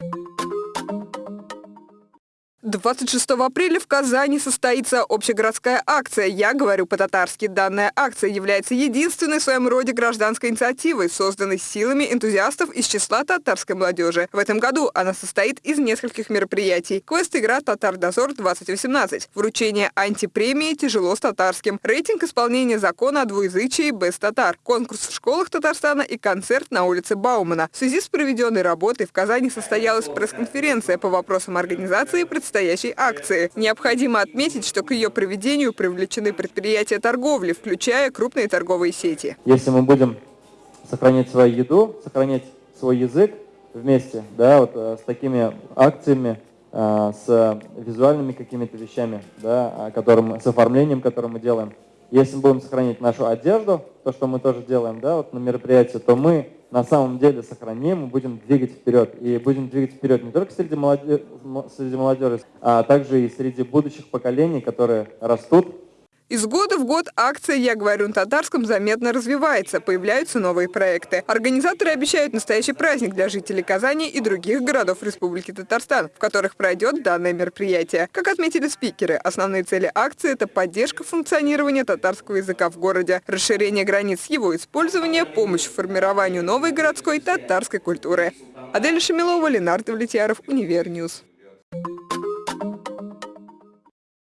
you 26 апреля в Казани состоится общегородская акция «Я говорю по-татарски». Данная акция является единственной в своем роде гражданской инициативой, созданной силами энтузиастов из числа татарской молодежи. В этом году она состоит из нескольких мероприятий. Квест-игра «Татар-дозор-2018», вручение антипремии «Тяжело с татарским», рейтинг исполнения закона о двуязычии «Без татар», конкурс в школах Татарстана и концерт на улице Баумана. В связи с проведенной работой в Казани состоялась пресс-конференция по вопросам организации и предстоящей акции. Необходимо отметить, что к ее проведению привлечены предприятия торговли, включая крупные торговые сети. Если мы будем сохранять свою еду, сохранять свой язык вместе, да, вот э, с такими акциями, э, с визуальными какими-то вещами, да, которым, с оформлением, которое мы делаем. Если мы будем сохранять нашу одежду, то, что мы тоже делаем, да, вот на мероприятии, то мы на самом деле сохраним, будем двигать вперед. И будем двигать вперед не только среди молодежи, среди молодежи, а также и среди будущих поколений, которые растут из года в год акция «Я говорю на татарском» заметно развивается, появляются новые проекты. Организаторы обещают настоящий праздник для жителей Казани и других городов Республики Татарстан, в которых пройдет данное мероприятие. Как отметили спикеры, основные цели акции – это поддержка функционирования татарского языка в городе, расширение границ его использования, помощь в формированию новой городской татарской культуры. Адель Шамилова, Ленардо Влетьяров, Универньюз.